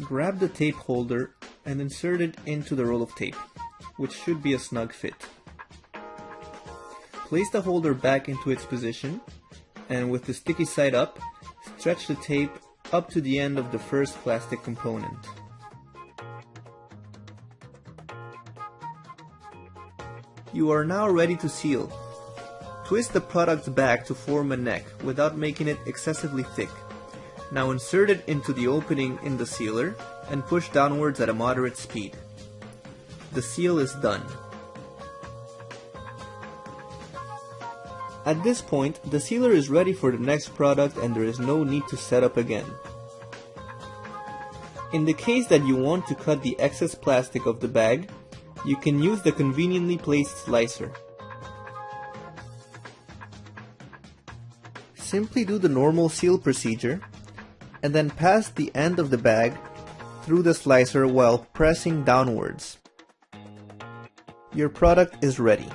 Grab the tape holder and insert it into the roll of tape, which should be a snug fit. Place the holder back into its position and with the sticky side up, stretch the tape up to the end of the first plastic component. You are now ready to seal. Twist the product back to form a neck without making it excessively thick. Now insert it into the opening in the sealer and push downwards at a moderate speed. The seal is done. At this point, the sealer is ready for the next product and there is no need to set up again. In the case that you want to cut the excess plastic of the bag, you can use the conveniently placed slicer. Simply do the normal seal procedure and then pass the end of the bag through the slicer while pressing downwards. Your product is ready.